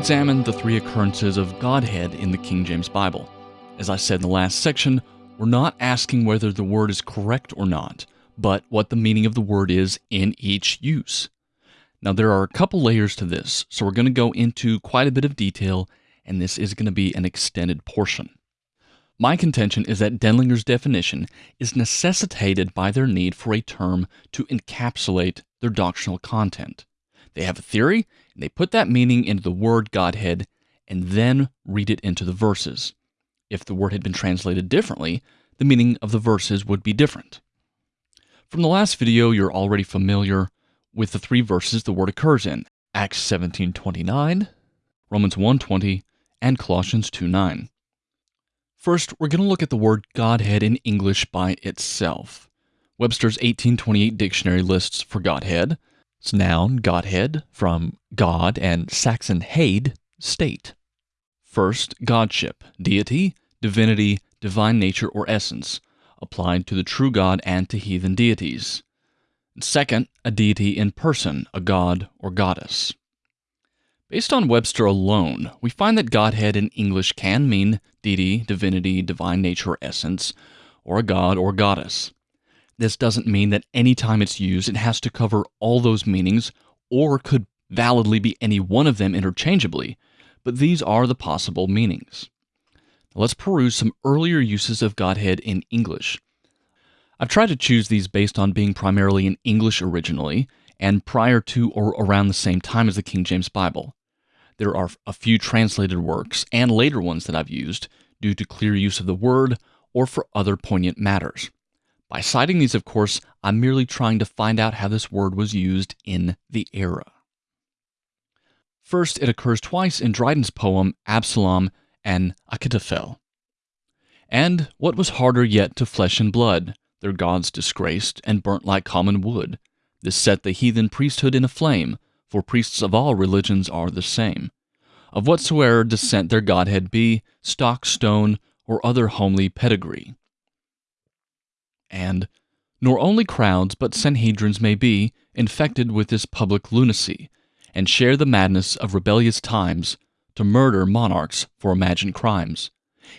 examine the three occurrences of Godhead in the King James Bible. As I said in the last section, we're not asking whether the word is correct or not, but what the meaning of the word is in each use. Now, there are a couple layers to this, so we're going to go into quite a bit of detail, and this is going to be an extended portion. My contention is that Denlinger's definition is necessitated by their need for a term to encapsulate their doctrinal content. They have a theory, and they put that meaning into the word Godhead, and then read it into the verses. If the word had been translated differently, the meaning of the verses would be different. From the last video, you're already familiar with the three verses the word occurs in Acts 17:29, Romans 1:20, and Colossians 2:9. First, we're going to look at the word Godhead in English by itself. Webster's 1828 dictionary lists for Godhead it's noun, Godhead, from God and Saxon Heid, state. First, Godship, deity, divinity, divine nature or essence, applied to the true God and to heathen deities. Second, a deity in person, a god or goddess. Based on Webster alone, we find that Godhead in English can mean deity, divinity, divine nature, or essence, or a god or goddess. This doesn't mean that any time it's used, it has to cover all those meanings, or could validly be any one of them interchangeably, but these are the possible meanings. Now let's peruse some earlier uses of Godhead in English. I've tried to choose these based on being primarily in English originally and prior to or around the same time as the King James Bible. There are a few translated works and later ones that I've used due to clear use of the word or for other poignant matters. By citing these, of course, I'm merely trying to find out how this word was used in the era. First, it occurs twice in Dryden's poem Absalom and Achitophel. And what was harder yet to flesh and blood, their gods disgraced and burnt like common wood. This set the heathen priesthood in a flame, for priests of all religions are the same. Of whatsoe'er descent their godhead be, stock, stone, or other homely pedigree. And, nor only crowds but Sanhedrins may be infected with this public lunacy, and share the madness of rebellious times, to murder monarchs for imagined crimes.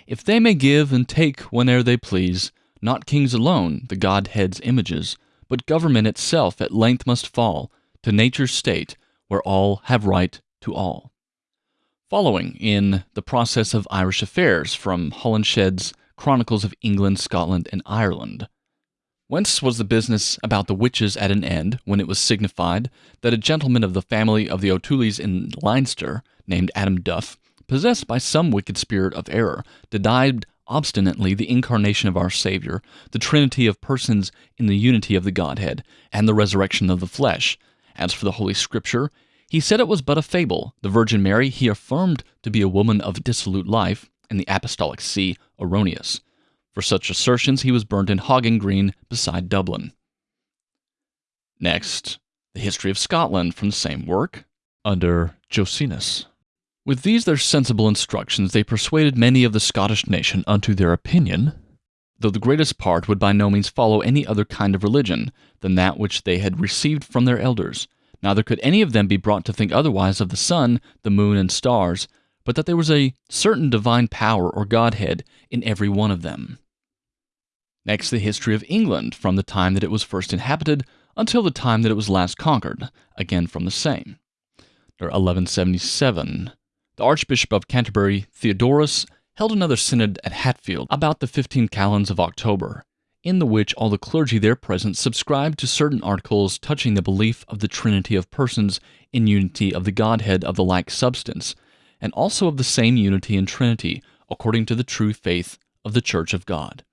If they may give and take whene'er they please, not kings alone, the Godhead's images, but government itself at length must fall to nature's state where all have right to all. Following in the process of Irish affairs from Holinshed's Chronicles of England, Scotland, and Ireland. Whence was the business about the witches at an end, when it was signified that a gentleman of the family of the O'Tooleys in Leinster, named Adam Duff, possessed by some wicked spirit of error, denied obstinately the incarnation of our Savior, the Trinity of persons in the unity of the Godhead, and the resurrection of the flesh, as for the Holy Scripture, he said it was but a fable. The Virgin Mary he affirmed to be a woman of dissolute life, and the Apostolic See erroneous. For such assertions he was burnt in Hogging Green beside Dublin. Next, the history of Scotland from the same work, under Jocenus. With these their sensible instructions they persuaded many of the Scottish nation unto their opinion, though the greatest part would by no means follow any other kind of religion than that which they had received from their elders. Neither could any of them be brought to think otherwise of the sun, the moon, and stars, but that there was a certain divine power or Godhead in every one of them. Next, the history of England from the time that it was first inhabited until the time that it was last conquered, again from the same. 1177. The Archbishop of Canterbury, Theodorus, held another synod at Hatfield about the 15 calends of October, in the which all the clergy there present subscribed to certain articles touching the belief of the Trinity of persons in unity of the Godhead of the like substance, and also of the same unity and Trinity, according to the true faith of the Church of God.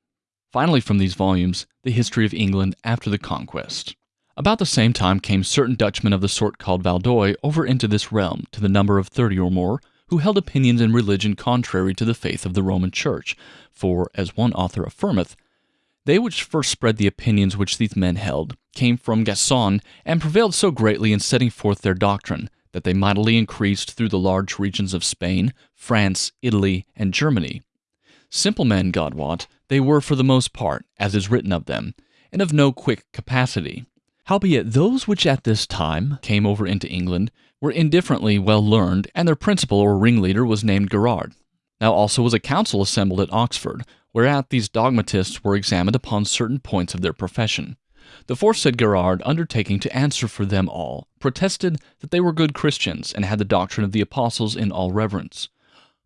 Finally, from these volumes, the history of England after the conquest. About the same time came certain Dutchmen of the sort called Valdoi over into this realm, to the number of thirty or more, who held opinions in religion contrary to the faith of the Roman Church, for, as one author affirmeth, they which first spread the opinions which these men held came from Gascon, and prevailed so greatly in setting forth their doctrine, that they mightily increased through the large regions of Spain, France, Italy, and Germany. Simple men, God wot, they were for the most part, as is written of them, and of no quick capacity. Howbeit, those which at this time came over into England were indifferently well learned, and their principal or ringleader was named Gerard. Now also was a council assembled at Oxford, whereat these dogmatists were examined upon certain points of their profession. The foresaid Gerard, undertaking to answer for them all, protested that they were good Christians, and had the doctrine of the apostles in all reverence.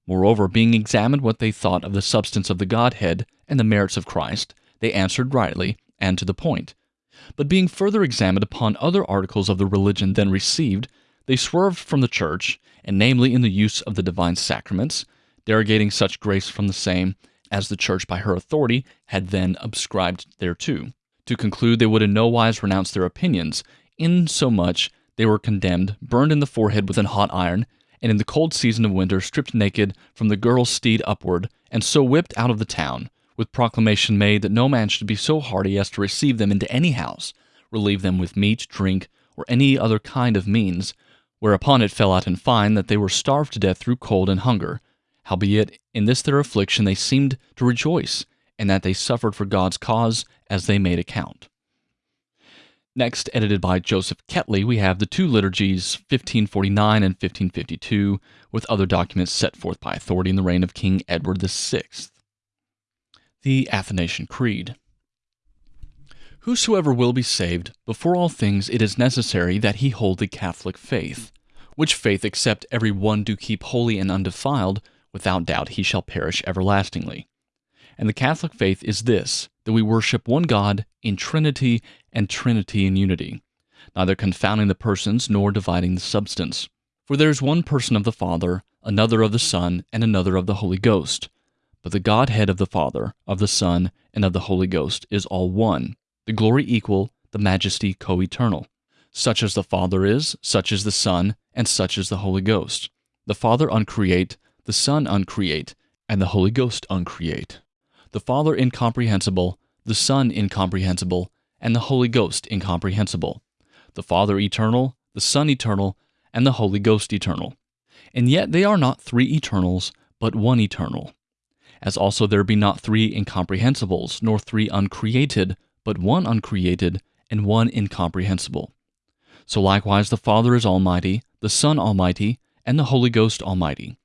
Moreover, being examined what they thought of the substance of the Godhead and the merits of Christ, they answered rightly and to the point but being further examined upon other articles of the religion then received, they swerved from the church, and namely in the use of the divine sacraments, derogating such grace from the same as the church by her authority had then ascribed thereto. To conclude, they would in no wise renounce their opinions, insomuch they were condemned, burned in the forehead with an hot iron, and in the cold season of winter stripped naked from the girdlestead upward, and so whipped out of the town, with proclamation made that no man should be so hardy as to receive them into any house, relieve them with meat, drink, or any other kind of means, whereupon it fell out in fine that they were starved to death through cold and hunger. Howbeit, in this their affliction they seemed to rejoice, and that they suffered for God's cause as they made account. Next, edited by Joseph Ketley, we have the two liturgies, 1549 and 1552, with other documents set forth by authority in the reign of King Edward VI. The Athanasian Creed. Whosoever will be saved, before all things it is necessary that he hold the Catholic faith, which faith except every one do keep holy and undefiled, without doubt he shall perish everlastingly. And the Catholic faith is this, that we worship one God in Trinity and Trinity in unity, neither confounding the persons nor dividing the substance. For there is one person of the Father, another of the Son, and another of the Holy Ghost but the Godhead of the Father, of the Son, and of the Holy Ghost is all one, the glory equal, the majesty co eternal. Such as the Father is, such is the Son, and such is the Holy Ghost. The Father uncreate, the Son uncreate, and the Holy Ghost uncreate. The Father incomprehensible, the Son incomprehensible, and the Holy Ghost incomprehensible. The Father eternal, the Son eternal, and the Holy Ghost eternal. And yet they are not three eternals, but one eternal as also there be not three incomprehensibles, nor three uncreated, but one uncreated, and one incomprehensible. So likewise the Father is almighty, the Son almighty, and the Holy Ghost almighty.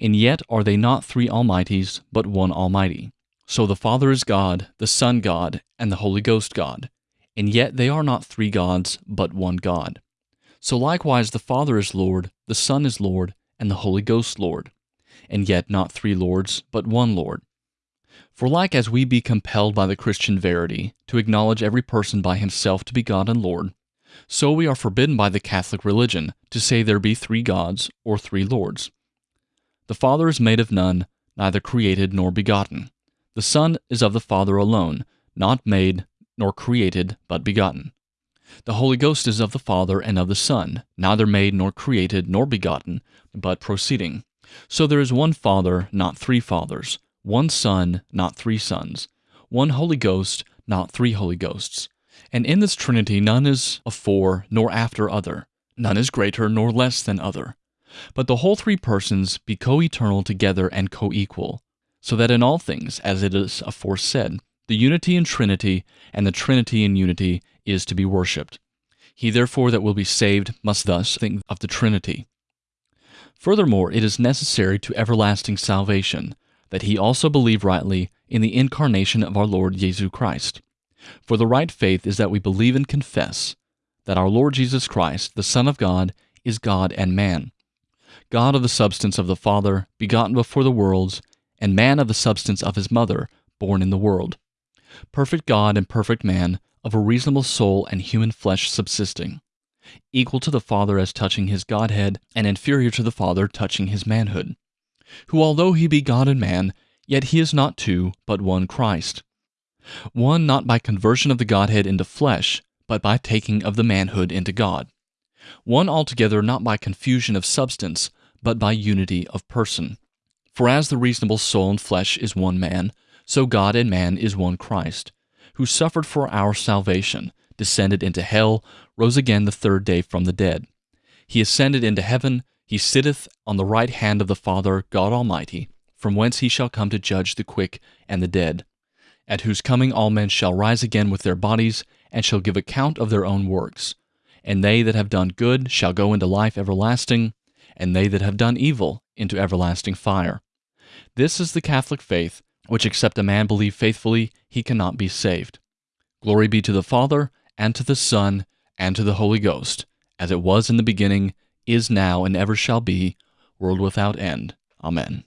And yet are they not three almighties, but one almighty. So the Father is God, the Son God, and the Holy Ghost God. And yet they are not three gods, but one God. So likewise the Father is Lord, the Son is Lord, and the Holy Ghost Lord and yet not three Lords, but one Lord. For like as we be compelled by the Christian verity to acknowledge every person by himself to be God and Lord, so we are forbidden by the Catholic religion to say there be three gods or three lords. The Father is made of none, neither created nor begotten. The Son is of the Father alone, not made nor created, but begotten. The Holy Ghost is of the Father and of the Son, neither made nor created nor begotten, but proceeding. So there is one Father, not three fathers, one Son, not three sons, one Holy Ghost, not three Holy Ghosts. And in this Trinity none is afore nor after other, none is greater nor less than other. But the whole three persons be co eternal together and co equal, so that in all things, as it is aforesaid, the unity in Trinity and the Trinity in unity is to be worshipped. He therefore that will be saved must thus think of the Trinity. Furthermore, it is necessary to everlasting salvation that he also believe rightly in the incarnation of our Lord Jesus Christ. For the right faith is that we believe and confess that our Lord Jesus Christ, the Son of God, is God and man, God of the substance of the Father, begotten before the worlds, and man of the substance of his mother, born in the world, perfect God and perfect man, of a reasonable soul and human flesh subsisting equal to the Father as touching his Godhead, and inferior to the Father touching his manhood, who, although he be God and man, yet he is not two, but one Christ. One not by conversion of the Godhead into flesh, but by taking of the manhood into God. One altogether not by confusion of substance, but by unity of person. For as the reasonable soul and flesh is one man, so God and man is one Christ, who suffered for our salvation, descended into hell, rose again the third day from the dead. He ascended into heaven, he sitteth on the right hand of the Father, God Almighty, from whence he shall come to judge the quick and the dead, at whose coming all men shall rise again with their bodies, and shall give account of their own works. And they that have done good shall go into life everlasting, and they that have done evil into everlasting fire. This is the Catholic faith, which except a man believe faithfully, he cannot be saved. Glory be to the Father, and to the Son, and to the Holy Ghost, as it was in the beginning, is now, and ever shall be, world without end. Amen.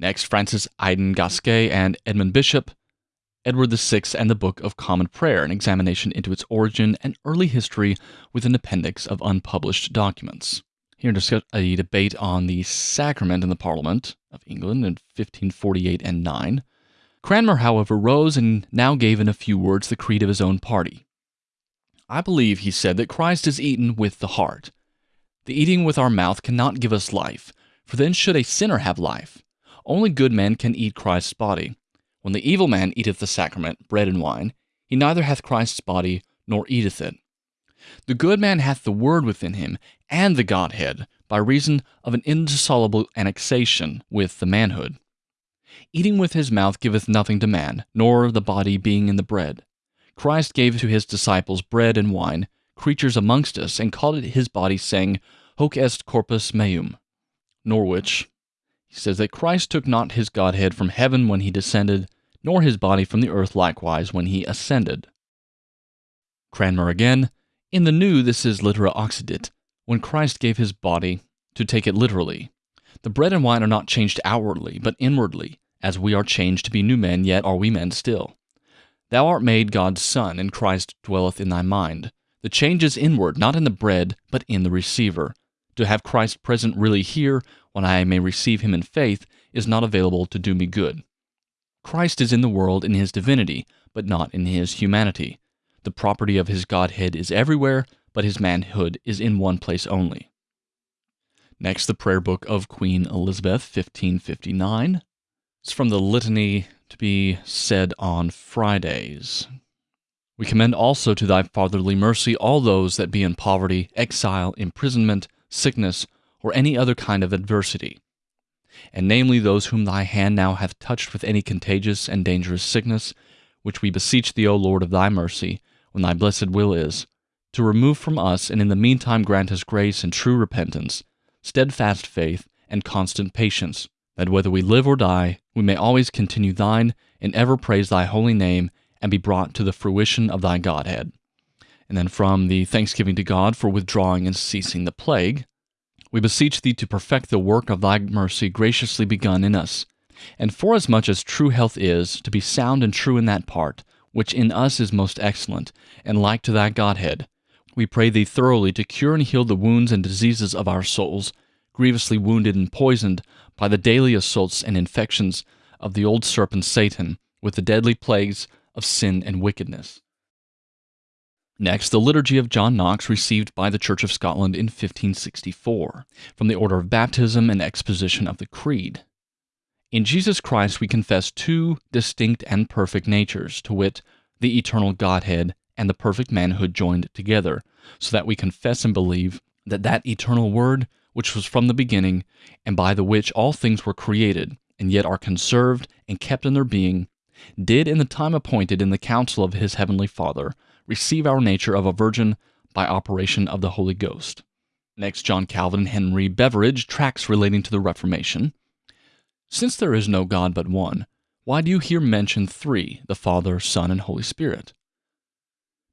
Next, Francis Aidan Gasquet and Edmund Bishop, Edward VI and the Book of Common Prayer, an examination into its origin and early history with an appendix of unpublished documents. Here discuss a debate on the sacrament in the Parliament of England in 1548 and 9. Cranmer, however, rose and now gave in a few words the creed of his own party. I believe, he said, that Christ is eaten with the heart. The eating with our mouth cannot give us life, for then should a sinner have life. Only good men can eat Christ's body. When the evil man eateth the sacrament, bread and wine, he neither hath Christ's body nor eateth it. The good man hath the Word within him and the Godhead by reason of an indissoluble annexation with the manhood. Eating with his mouth giveth nothing to man, nor the body being in the bread. Christ gave to his disciples bread and wine, creatures amongst us, and called it his body, saying, Hoc est corpus meum. Norwich, he says that Christ took not his Godhead from heaven when he descended, nor his body from the earth likewise when he ascended. Cranmer again, in the New this is litera occidit, when Christ gave his body, to take it literally. The bread and wine are not changed outwardly, but inwardly, as we are changed to be new men, yet are we men still. Thou art made God's Son, and Christ dwelleth in thy mind. The change is inward, not in the bread, but in the receiver. To have Christ present really here when I may receive him in faith, is not available to do me good. Christ is in the world in his divinity, but not in his humanity. The property of his Godhead is everywhere, but his manhood is in one place only. Next, the prayer book of Queen Elizabeth, 1559. It's from the litany to be said on Fridays. We commend also to thy fatherly mercy all those that be in poverty, exile, imprisonment, sickness, or any other kind of adversity, and namely those whom thy hand now hath touched with any contagious and dangerous sickness, which we beseech thee, O Lord of thy mercy, when thy blessed will is, to remove from us, and in the meantime grant us grace and true repentance, steadfast faith, and constant patience, that whether we live or die, we may always continue thine, and ever praise thy holy name, and be brought to the fruition of thy Godhead. And then from the thanksgiving to God for withdrawing and ceasing the plague, we beseech thee to perfect the work of thy mercy graciously begun in us. And forasmuch as true health is, to be sound and true in that part, which in us is most excellent, and like to thy Godhead, we pray thee thoroughly to cure and heal the wounds and diseases of our souls, grievously wounded and poisoned by the daily assaults and infections of the old serpent Satan, with the deadly plagues of sin and wickedness. Next, the Liturgy of John Knox, received by the Church of Scotland in 1564, from the order of baptism and exposition of the Creed. In Jesus Christ we confess two distinct and perfect natures, to wit, the eternal Godhead and the perfect manhood joined together, so that we confess and believe that that eternal Word, which was from the beginning, and by the which all things were created, and yet are conserved and kept in their being, did in the time appointed in the counsel of his heavenly Father receive our nature of a virgin by operation of the Holy Ghost. Next, John Calvin and Henry Beveridge, tracts relating to the Reformation. Since there is no God but one, why do you here mention three, the Father, Son, and Holy Spirit?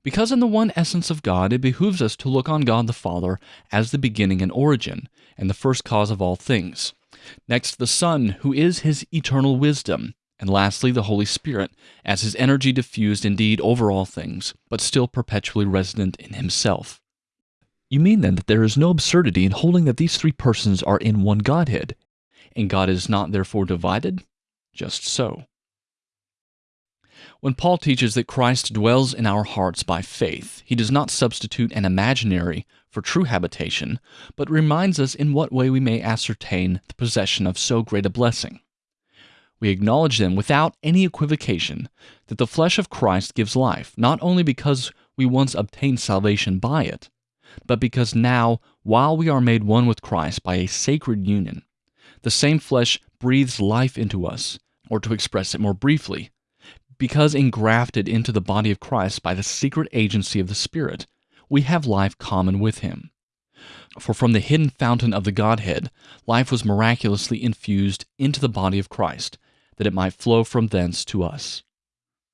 Because in the one essence of God it behooves us to look on God the Father as the beginning and origin, and the first cause of all things. Next, the Son, who is his eternal wisdom, and lastly, the Holy Spirit, as his energy diffused indeed over all things, but still perpetually resident in himself. You mean then that there is no absurdity in holding that these three persons are in one Godhead, and God is not therefore divided? Just so. When Paul teaches that Christ dwells in our hearts by faith, he does not substitute an imaginary for true habitation, but reminds us in what way we may ascertain the possession of so great a blessing we acknowledge then without any equivocation that the flesh of Christ gives life, not only because we once obtained salvation by it, but because now, while we are made one with Christ by a sacred union, the same flesh breathes life into us, or to express it more briefly, because engrafted into the body of Christ by the secret agency of the Spirit, we have life common with him. For from the hidden fountain of the Godhead, life was miraculously infused into the body of Christ, that it might flow from thence to us.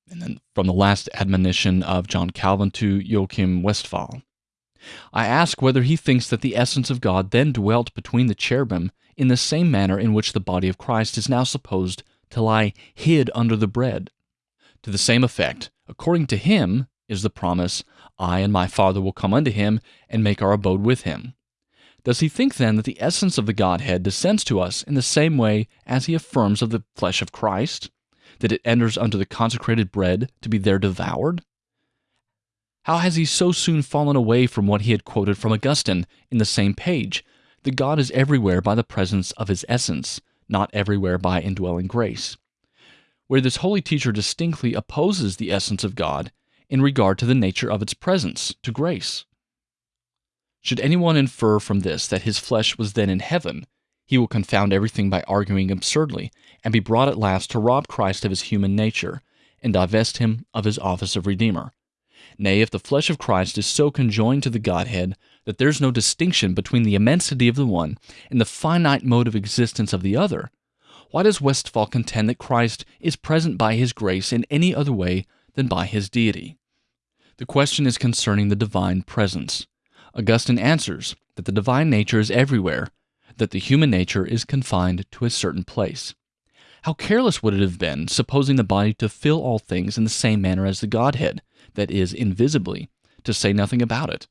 And then from the last admonition of John Calvin to Joachim Westphal. I ask whether he thinks that the essence of God then dwelt between the cherubim in the same manner in which the body of Christ is now supposed to lie hid under the bread. To the same effect, according to him, is the promise, I and my Father will come unto him and make our abode with him. Does he think then that the essence of the Godhead descends to us in the same way as he affirms of the flesh of Christ, that it enters under the consecrated bread to be there devoured? How has he so soon fallen away from what he had quoted from Augustine in the same page, that God is everywhere by the presence of his essence, not everywhere by indwelling grace? Where this holy teacher distinctly opposes the essence of God in regard to the nature of its presence, to grace. Should anyone infer from this that his flesh was then in heaven, he will confound everything by arguing absurdly, and be brought at last to rob Christ of his human nature, and divest him of his office of Redeemer. Nay, if the flesh of Christ is so conjoined to the Godhead that there's no distinction between the immensity of the one and the finite mode of existence of the other, why does Westphal contend that Christ is present by his grace in any other way than by his deity? The question is concerning the divine presence. Augustine answers that the divine nature is everywhere, that the human nature is confined to a certain place. How careless would it have been, supposing the body to fill all things in the same manner as the Godhead, that is, invisibly, to say nothing about it?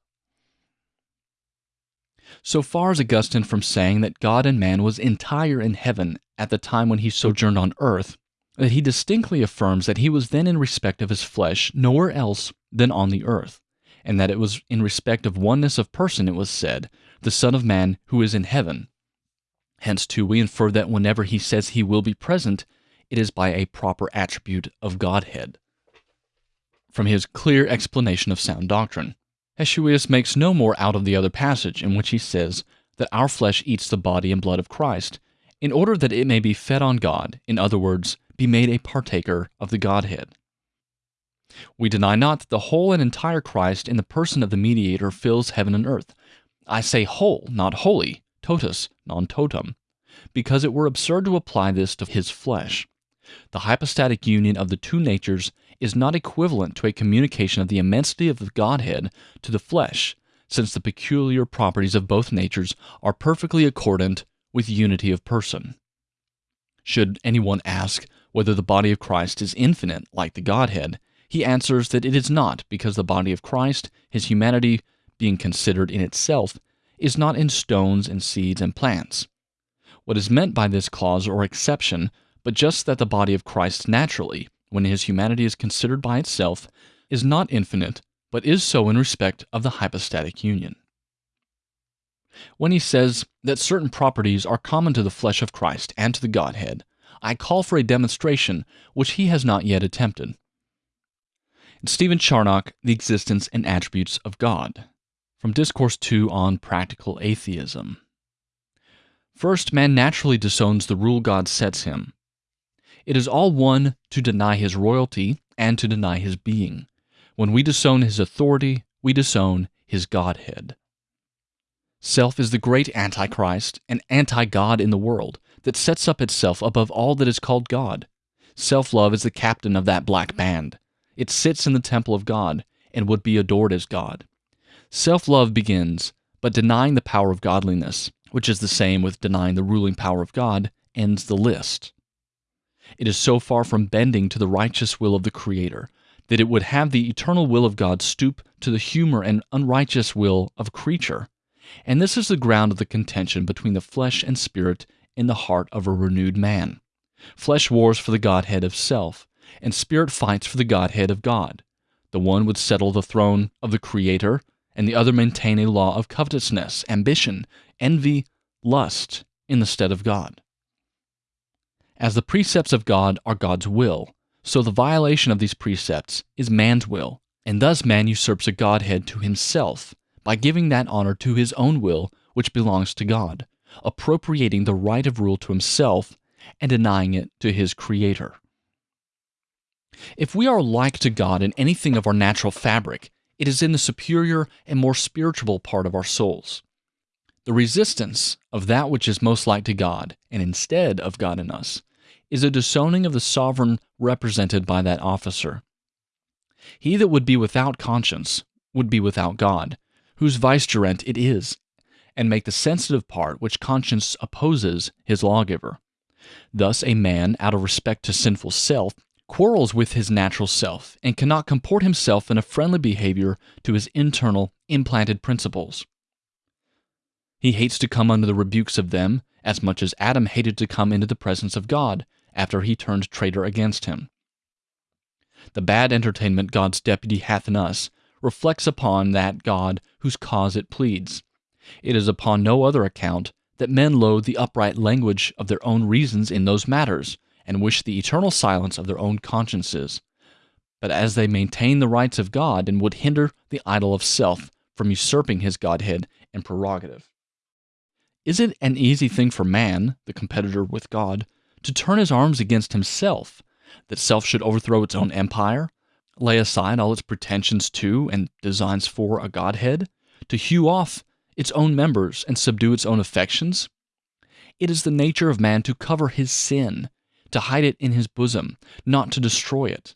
So far is Augustine from saying that God and man was entire in heaven at the time when he sojourned on earth, that he distinctly affirms that he was then in respect of his flesh nowhere else than on the earth and that it was in respect of oneness of person it was said, the Son of Man who is in heaven. Hence, too, we infer that whenever he says he will be present, it is by a proper attribute of Godhead. From his clear explanation of sound doctrine, Heshusius makes no more out of the other passage in which he says that our flesh eats the body and blood of Christ, in order that it may be fed on God, in other words, be made a partaker of the Godhead. We deny not that the whole and entire Christ in the person of the mediator fills heaven and earth. I say whole, not wholly, totus, non totum, because it were absurd to apply this to his flesh. The hypostatic union of the two natures is not equivalent to a communication of the immensity of the Godhead to the flesh, since the peculiar properties of both natures are perfectly accordant with unity of person. Should anyone ask whether the body of Christ is infinite like the Godhead, he answers that it is not, because the body of Christ, his humanity, being considered in itself, is not in stones and seeds and plants. What is meant by this clause or exception, but just that the body of Christ naturally, when his humanity is considered by itself, is not infinite, but is so in respect of the hypostatic union. When he says that certain properties are common to the flesh of Christ and to the Godhead, I call for a demonstration which he has not yet attempted. Stephen Charnock, The Existence and Attributes of God, from Discourse 2 on Practical Atheism. First, man naturally disowns the rule God sets him. It is all one to deny his royalty and to deny his being. When we disown his authority, we disown his Godhead. Self is the great Antichrist and anti God in the world that sets up itself above all that is called God. Self love is the captain of that black band. It sits in the temple of God and would be adored as God. Self love begins, but denying the power of godliness, which is the same with denying the ruling power of God, ends the list. It is so far from bending to the righteous will of the Creator that it would have the eternal will of God stoop to the humor and unrighteous will of a creature. And this is the ground of the contention between the flesh and spirit in the heart of a renewed man. Flesh wars for the Godhead of self, and spirit fights for the Godhead of God. The one would settle the throne of the Creator, and the other maintain a law of covetousness, ambition, envy, lust in the stead of God. As the precepts of God are God's will, so the violation of these precepts is man's will, and thus man usurps a Godhead to himself by giving that honor to his own will which belongs to God, appropriating the right of rule to himself and denying it to his Creator. If we are like to God in anything of our natural fabric, it is in the superior and more spiritual part of our souls. The resistance of that which is most like to God, and instead of God in us, is a disowning of the sovereign represented by that officer. He that would be without conscience would be without God, whose vicegerent it is, and make the sensitive part which conscience opposes his lawgiver. Thus, a man, out of respect to sinful self, quarrels with his natural self and cannot comport himself in a friendly behavior to his internal, implanted principles. He hates to come under the rebukes of them as much as Adam hated to come into the presence of God after he turned traitor against him. The bad entertainment God's deputy hath in us reflects upon that God whose cause it pleads. It is upon no other account that men loathe the upright language of their own reasons in those matters, and wish the eternal silence of their own consciences. But as they maintain the rights of God and would hinder the idol of self from usurping his Godhead and prerogative. Is it an easy thing for man, the competitor with God, to turn his arms against himself, that self should overthrow its own empire, lay aside all its pretensions to and designs for a Godhead, to hew off its own members and subdue its own affections? It is the nature of man to cover his sin, to hide it in his bosom, not to destroy it.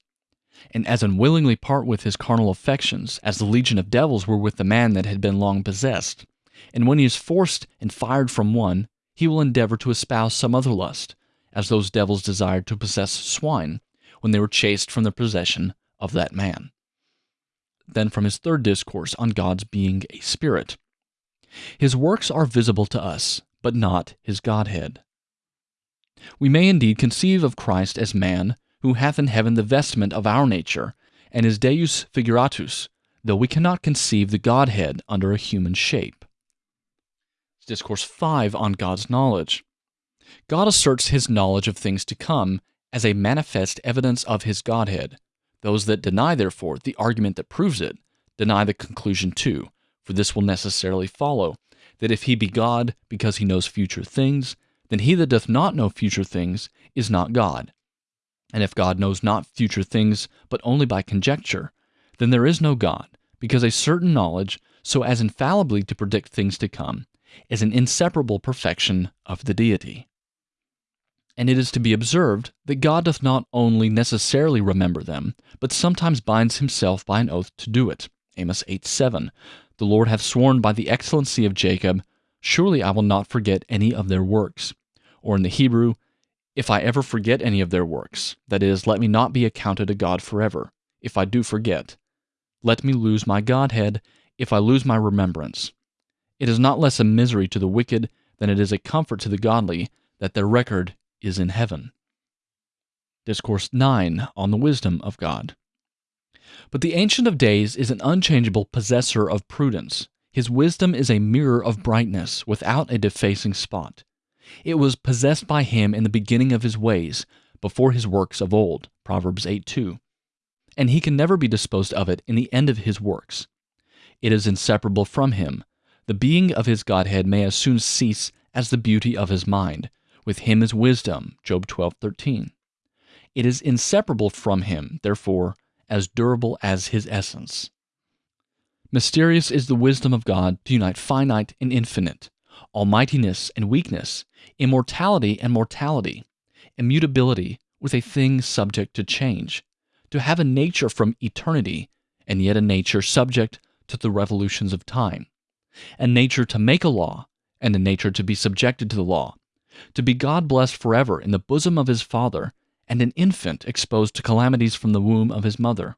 And as unwillingly part with his carnal affections as the legion of devils were with the man that had been long possessed. And when he is forced and fired from one, he will endeavor to espouse some other lust, as those devils desired to possess swine when they were chased from the possession of that man. Then from his third discourse on God's being a spirit. His works are visible to us, but not his Godhead. We may indeed conceive of Christ as man, who hath in heaven the vestment of our nature, and is Deus figuratus, though we cannot conceive the Godhead under a human shape. Discourse 5 on God's knowledge. God asserts his knowledge of things to come as a manifest evidence of his Godhead. Those that deny, therefore, the argument that proves it, deny the conclusion too, for this will necessarily follow that if he be God because he knows future things, then he that doth not know future things is not God. And if God knows not future things, but only by conjecture, then there is no God, because a certain knowledge, so as infallibly to predict things to come, is an inseparable perfection of the deity. And it is to be observed that God doth not only necessarily remember them, but sometimes binds himself by an oath to do it. Amos 8 7. The Lord hath sworn by the excellency of Jacob, Surely I will not forget any of their works or in the Hebrew, if I ever forget any of their works, that is, let me not be accounted a God forever, if I do forget. Let me lose my Godhead, if I lose my remembrance. It is not less a misery to the wicked than it is a comfort to the godly that their record is in heaven. Discourse 9 on the Wisdom of God. But the Ancient of Days is an unchangeable possessor of prudence. His wisdom is a mirror of brightness, without a defacing spot. It was possessed by him in the beginning of his ways, before his works of old. Proverbs 8 2. And he can never be disposed of it in the end of his works. It is inseparable from him. The being of his Godhead may as soon cease as the beauty of his mind. With him is wisdom. Job twelve thirteen. It is inseparable from him, therefore, as durable as his essence. Mysterious is the wisdom of God to unite finite and infinite, almightiness and weakness, immortality and mortality, immutability with a thing subject to change, to have a nature from eternity, and yet a nature subject to the revolutions of time, a nature to make a law, and a nature to be subjected to the law, to be God blessed forever in the bosom of his Father, and an infant exposed to calamities from the womb of his mother.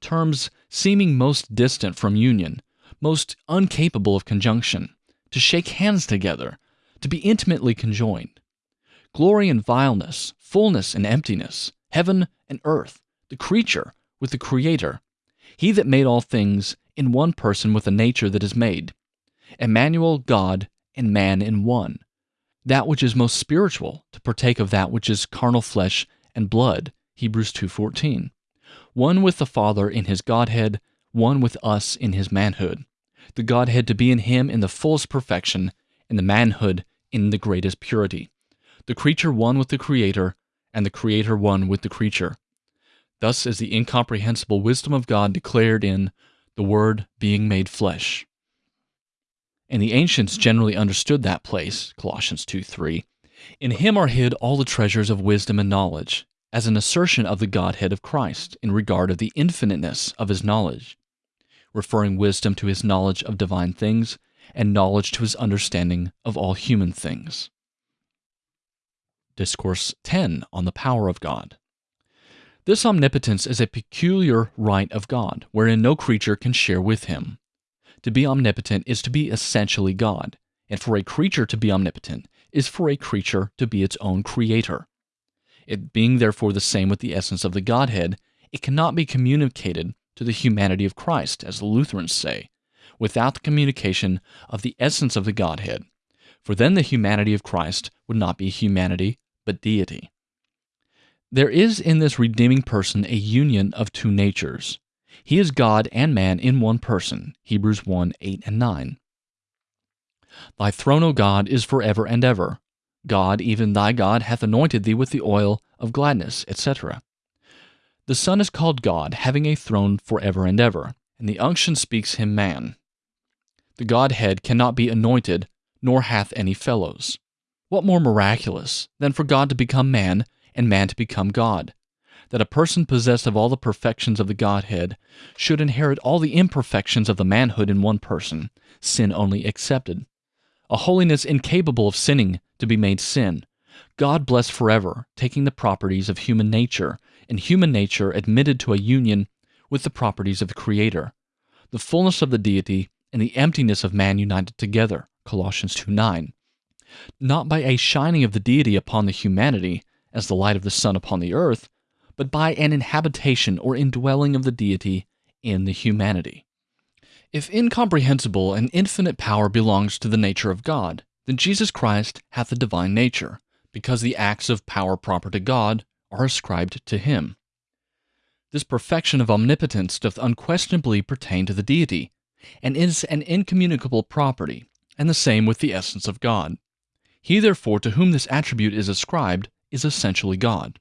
Terms seeming most distant from union, most incapable of conjunction, to shake hands together, to be intimately conjoined. Glory and vileness, fullness and emptiness, heaven and earth, the creature with the Creator, He that made all things in one person with a nature that is made, Emmanuel, God, and man in one. That which is most spiritual to partake of that which is carnal flesh and blood, Hebrews 2:14. One with the Father in his Godhead, one with us in his manhood. The Godhead to be in him in the fullest perfection, and the manhood in the greatest purity, the creature one with the Creator, and the Creator one with the creature, Thus is the incomprehensible wisdom of God declared in the Word being made flesh. And the ancients generally understood that place, Colossians 2 3. In him are hid all the treasures of wisdom and knowledge, as an assertion of the Godhead of Christ in regard of the infiniteness of his knowledge, referring wisdom to his knowledge of divine things, and knowledge to his understanding of all human things. Discourse 10 on the power of God. This omnipotence is a peculiar right of God, wherein no creature can share with him. To be omnipotent is to be essentially God, and for a creature to be omnipotent is for a creature to be its own creator. It being therefore the same with the essence of the Godhead, it cannot be communicated to the humanity of Christ, as the Lutherans say, without the communication of the essence of the Godhead, for then the humanity of Christ would not be humanity, but deity. There is in this redeeming person a union of two natures. He is God and man in one person. Hebrews 1 8 and 9. Thy throne, O God, is for ever and ever. God, even thy God, hath anointed thee with the oil of gladness, etc. The Son is called God, having a throne for ever and ever, and the unction speaks him man. The Godhead cannot be anointed, nor hath any fellows. What more miraculous than for God to become man, and man to become God? That a person possessed of all the perfections of the Godhead should inherit all the imperfections of the manhood in one person, sin only excepted. A holiness incapable of sinning to be made sin. God blessed forever, taking the properties of human nature, and human nature admitted to a union with the properties of the Creator. The fullness of the deity and the emptiness of man united together. Colossians 2 9. Not by a shining of the deity upon the humanity, as the light of the sun upon the earth, but by an inhabitation or indwelling of the deity in the humanity. If incomprehensible and infinite power belongs to the nature of God, then Jesus Christ hath the divine nature, because the acts of power proper to God are ascribed to him. This perfection of omnipotence doth unquestionably pertain to the deity, and is an incommunicable property, and the same with the essence of God. He therefore to whom this attribute is ascribed is essentially God.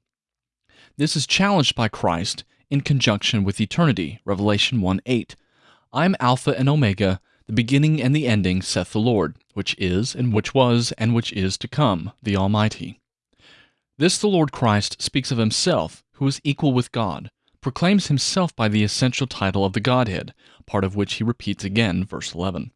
This is challenged by Christ in conjunction with eternity, Revelation 1 8. I am Alpha and Omega, the beginning and the ending, saith the Lord, which is, and which was, and which is to come, the Almighty. This the Lord Christ speaks of himself, who is equal with God, proclaims himself by the essential title of the Godhead, part of which he repeats again, verse 11.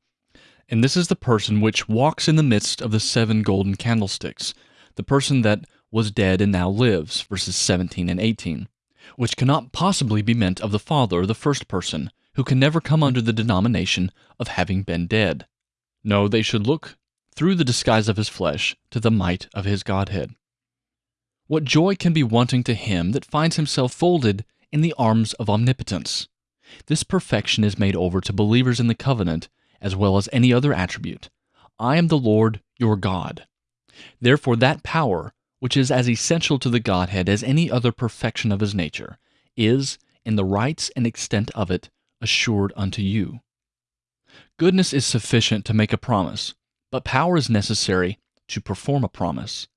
And this is the person which walks in the midst of the seven golden candlesticks, the person that was dead and now lives, verses 17 and 18, which cannot possibly be meant of the Father, the first person, who can never come under the denomination of having been dead. No, they should look through the disguise of his flesh to the might of his Godhead. What joy can be wanting to him that finds himself folded in the arms of omnipotence? This perfection is made over to believers in the covenant as well as any other attribute. I am the Lord your God. Therefore, that power, which is as essential to the Godhead as any other perfection of his nature, is, in the rights and extent of it, assured unto you. Goodness is sufficient to make a promise, but power is necessary to perform a promise.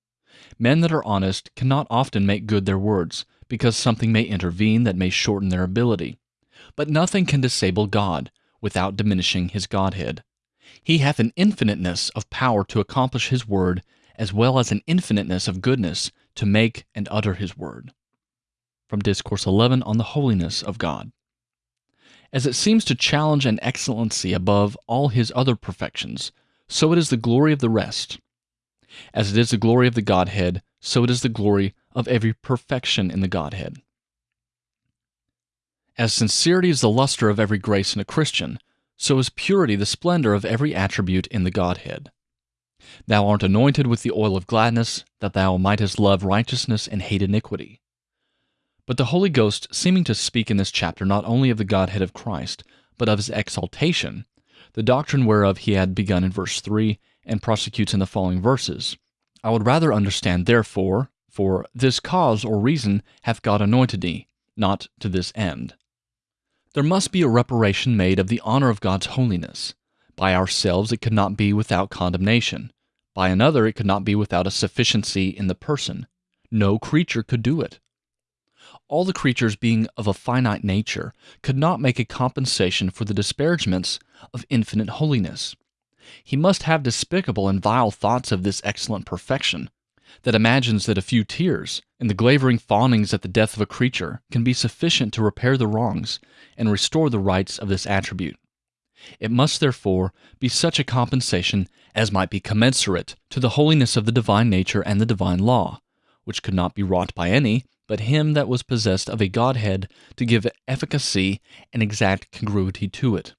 Men that are honest cannot often make good their words, because something may intervene that may shorten their ability. But nothing can disable God without diminishing his Godhead. He hath an infiniteness of power to accomplish his word, as well as an infiniteness of goodness to make and utter his word. From Discourse 11 on the Holiness of God as it seems to challenge an excellency above all his other perfections, so it is the glory of the rest. As it is the glory of the Godhead, so it is the glory of every perfection in the Godhead. As sincerity is the luster of every grace in a Christian, so is purity the splendor of every attribute in the Godhead. Thou art anointed with the oil of gladness, that thou mightest love righteousness and hate iniquity. But the Holy Ghost seeming to speak in this chapter not only of the Godhead of Christ, but of his exaltation, the doctrine whereof he had begun in verse 3 and prosecutes in the following verses. I would rather understand, therefore, for this cause or reason hath God anointed thee, not to this end. There must be a reparation made of the honor of God's holiness. By ourselves it could not be without condemnation. By another it could not be without a sufficiency in the person. No creature could do it. all the creatures being of a finite nature could not make a compensation for the disparagements of infinite holiness. He must have despicable and vile thoughts of this excellent perfection, that imagines that a few tears and the glavering fawnings at the death of a creature can be sufficient to repair the wrongs and restore the rights of this attribute. It must therefore be such a compensation as might be commensurate to the holiness of the divine nature and the divine law, which could not be wrought by any but him that was possessed of a Godhead to give efficacy and exact congruity to it.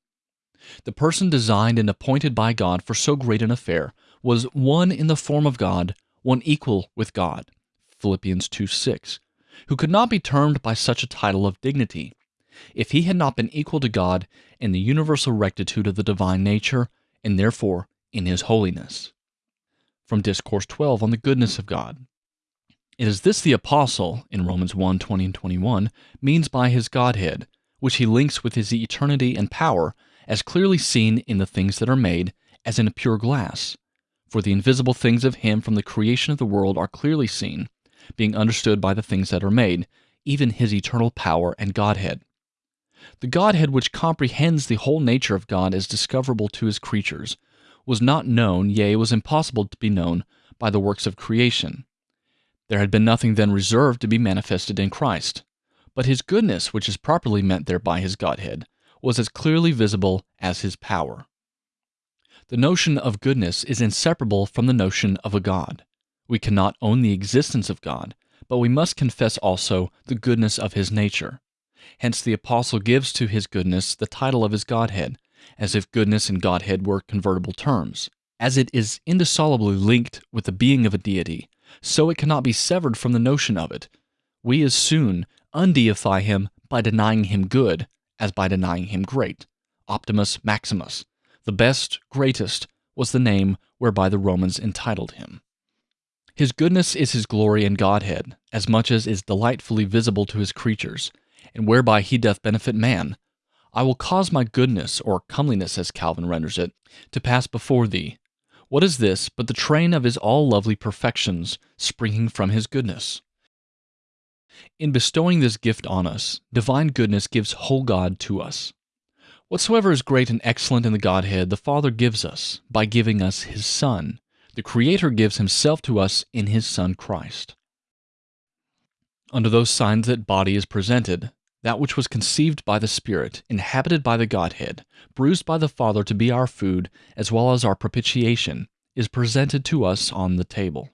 The person designed and appointed by God for so great an affair was one in the form of God, one equal with God. Philippians 2 6, who could not be termed by such a title of dignity, if he had not been equal to God in the universal rectitude of the divine nature, and therefore in his holiness. From Discourse 12 on the goodness of God. It is this the apostle, in Romans 1 20 and 21, means by his Godhead, which he links with his eternity and power, as clearly seen in the things that are made, as in a pure glass. For the invisible things of him from the creation of the world are clearly seen, being understood by the things that are made, even his eternal power and Godhead. The Godhead which comprehends the whole nature of God as discoverable to his creatures, was not known, yea, was impossible to be known, by the works of creation. There had been nothing then reserved to be manifested in Christ. But his goodness, which is properly meant there by his Godhead, was as clearly visible as his power. The notion of goodness is inseparable from the notion of a God. We cannot own the existence of God, but we must confess also the goodness of his nature. Hence the apostle gives to his goodness the title of his Godhead, as if goodness and Godhead were convertible terms. As it is indissolubly linked with the being of a deity, so it cannot be severed from the notion of it. We as soon undeify him by denying him good as by denying him great. Optimus Maximus, the best, greatest, was the name whereby the Romans entitled him. His goodness is his glory and Godhead, as much as is delightfully visible to his creatures, and whereby he doth benefit man. I will cause my goodness, or comeliness as Calvin renders it, to pass before thee. What is this but the train of his all lovely perfections, springing from his goodness? In bestowing this gift on us, divine goodness gives whole God to us. Whatsoever is great and excellent in the Godhead, the Father gives us by giving us His Son. The Creator gives Himself to us in His Son Christ. Under those signs that body is presented, that which was conceived by the Spirit, inhabited by the Godhead, bruised by the Father to be our food, as well as our propitiation, is presented to us on the table.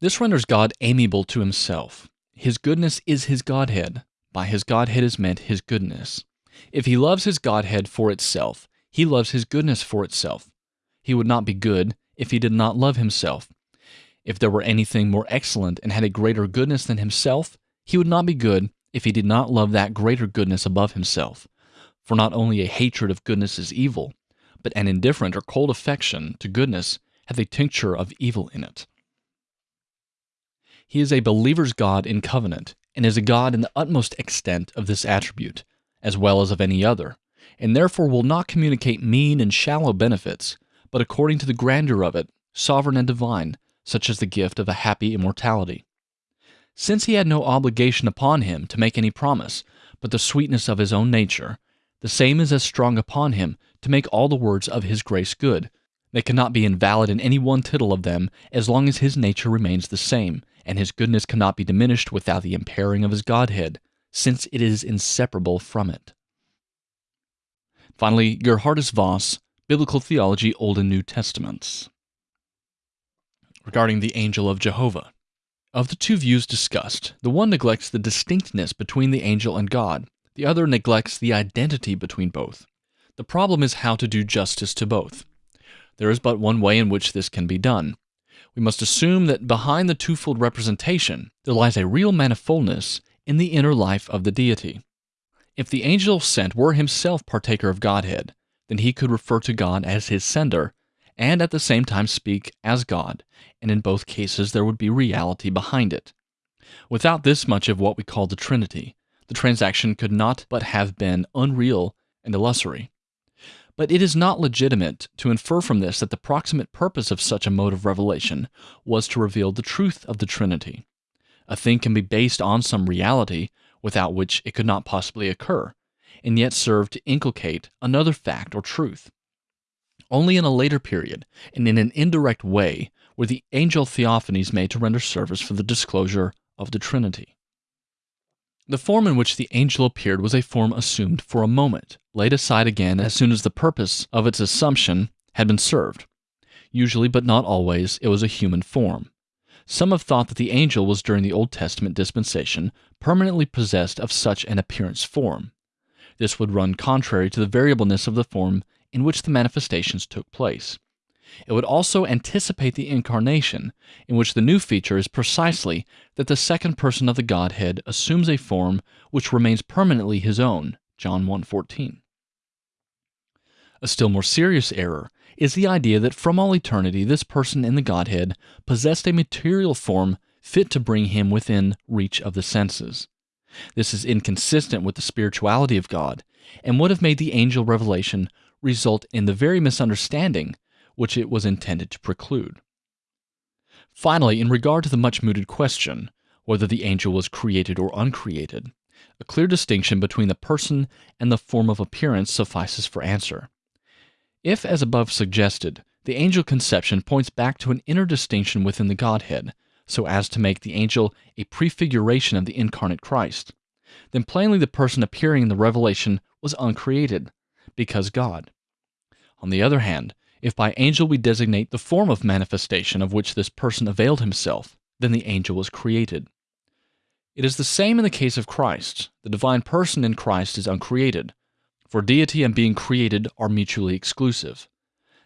This renders God amiable to Himself, his goodness is his Godhead. By his Godhead is meant his goodness. If he loves his Godhead for itself, he loves his goodness for itself. He would not be good if he did not love himself. If there were anything more excellent and had a greater goodness than himself, he would not be good if he did not love that greater goodness above himself. For not only a hatred of goodness is evil, but an indifferent or cold affection to goodness hath a tincture of evil in it. He is a believer's God in covenant, and is a God in the utmost extent of this attribute, as well as of any other, and therefore will not communicate mean and shallow benefits, but according to the grandeur of it, sovereign and divine, such as the gift of a happy immortality. Since he had no obligation upon him to make any promise, but the sweetness of his own nature, the same is as strong upon him to make all the words of his grace good. They cannot be invalid in any one tittle of them as long as his nature remains the same, and his goodness cannot be diminished without the impairing of his Godhead, since it is inseparable from it. Finally, Geerhardus Vos, Biblical Theology, Old and New Testaments. Regarding the angel of Jehovah. Of the two views discussed, the one neglects the distinctness between the angel and God, the other neglects the identity between both. The problem is how to do justice to both. There is but one way in which this can be done we must assume that behind the twofold representation there lies a real manifoldness in the inner life of the deity. If the angel sent were himself partaker of Godhead, then he could refer to God as his sender, and at the same time speak as God, and in both cases there would be reality behind it. Without this much of what we call the Trinity, the transaction could not but have been unreal and illusory. But it is not legitimate to infer from this that the proximate purpose of such a mode of revelation was to reveal the truth of the Trinity. A thing can be based on some reality without which it could not possibly occur, and yet serve to inculcate another fact or truth. Only in a later period, and in an indirect way, were the angel theophanies made to render service for the disclosure of the Trinity. The form in which the angel appeared was a form assumed for a moment, laid aside again as soon as the purpose of its assumption had been served. Usually, but not always, it was a human form. Some have thought that the angel was during the Old Testament dispensation permanently possessed of such an appearance form. This would run contrary to the variableness of the form in which the manifestations took place. It would also anticipate the incarnation, in which the new feature is precisely that the second person of the Godhead assumes a form which remains permanently his own. John 1:14. A still more serious error is the idea that from all eternity this person in the Godhead possessed a material form fit to bring him within reach of the senses. This is inconsistent with the spirituality of God and would have made the angel revelation result in the very misunderstanding which it was intended to preclude. Finally, in regard to the much mooted question, whether the angel was created or uncreated, a clear distinction between the person and the form of appearance suffices for answer. If, as above suggested, the angel conception points back to an inner distinction within the Godhead, so as to make the angel a prefiguration of the incarnate Christ, then plainly the person appearing in the revelation was uncreated, because God. On the other hand, if by angel we designate the form of manifestation of which this person availed himself, then the angel was created. It is the same in the case of Christ. The divine person in Christ is uncreated, for deity and being created are mutually exclusive.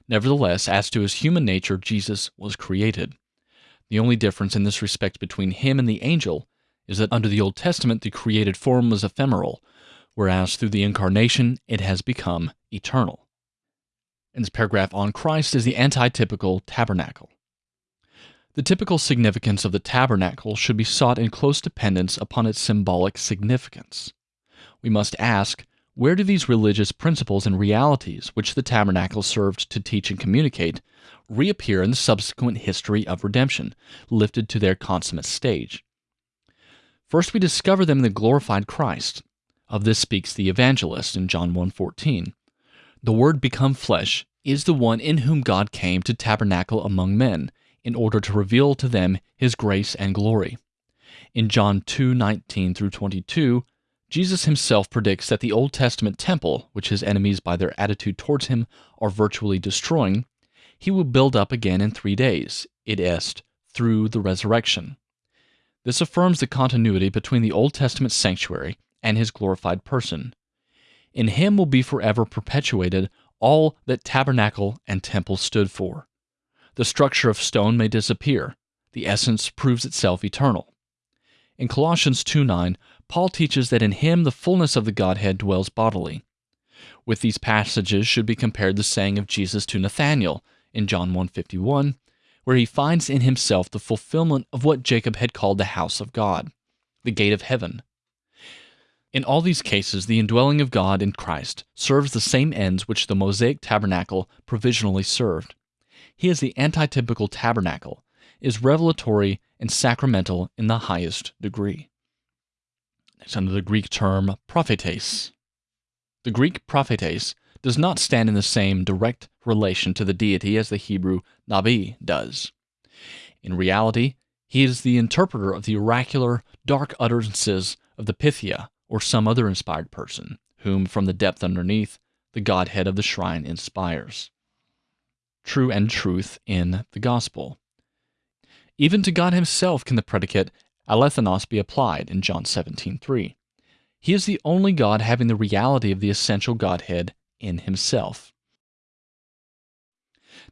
Nevertheless, as to his human nature, Jesus was created. The only difference in this respect between him and the angel is that under the Old Testament the created form was ephemeral, whereas through the incarnation it has become eternal. In this paragraph on Christ is the antitypical tabernacle. The typical significance of the tabernacle should be sought in close dependence upon its symbolic significance. We must ask, where do these religious principles and realities, which the tabernacle served to teach and communicate, reappear in the subsequent history of redemption, lifted to their consummate stage? First we discover them in the glorified Christ. Of this speaks the evangelist in John 1:14 the Word become flesh is the one in whom God came to tabernacle among men, in order to reveal to them his grace and glory. In John 2:19 through 22, Jesus himself predicts that the Old Testament temple, which his enemies by their attitude towards him are virtually destroying, he will build up again in 3 days, id est, through the resurrection. This affirms the continuity between the Old Testament sanctuary and his glorified person. In him will be forever perpetuated all that tabernacle and temple stood for. The structure of stone may disappear, the essence proves itself eternal. In Colossians 2 9, Paul teaches that in him the fullness of the Godhead dwells bodily. With these passages should be compared the saying of Jesus to Nathanael in John 1:51, where he finds in himself the fulfillment of what Jacob had called the house of God, the gate of heaven, in all these cases, the indwelling of God in Christ serves the same ends which the Mosaic tabernacle provisionally served. He is the antitypical tabernacle, is revelatory and sacramental in the highest degree. Next, under the Greek term prophetes. The Greek prophetes does not stand in the same direct relation to the deity as the Hebrew nabi does. In reality, he is the interpreter of the oracular, dark utterances of the Pythia, or some other inspired person, whom from the depth underneath the Godhead of the shrine inspires. True and truth in the gospel. Even to God himself can the predicate alethinos be applied in John 17:3. He is the only God having the reality of the essential Godhead in himself.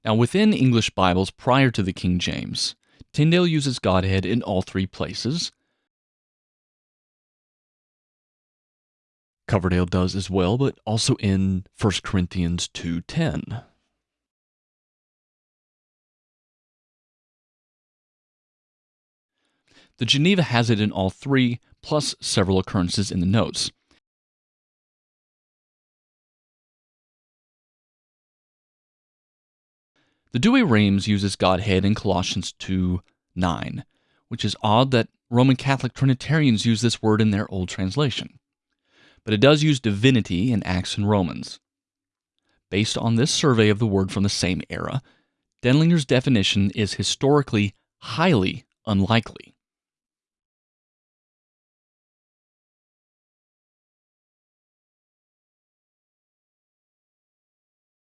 Now, within English Bibles prior to the King James, Tyndale uses Godhead in all three places, Coverdale does as well, but also in 1 Corinthians 2:10. The Geneva has it in all three, plus several occurrences in the notes. The Douay-Rheims uses Godhead in Colossians 2 9, which is odd that Roman Catholic Trinitarians use this word in their old translation. But it does use divinity in Acts and Romans. Based on this survey of the word from the same era, Denlinger's definition is historically highly unlikely.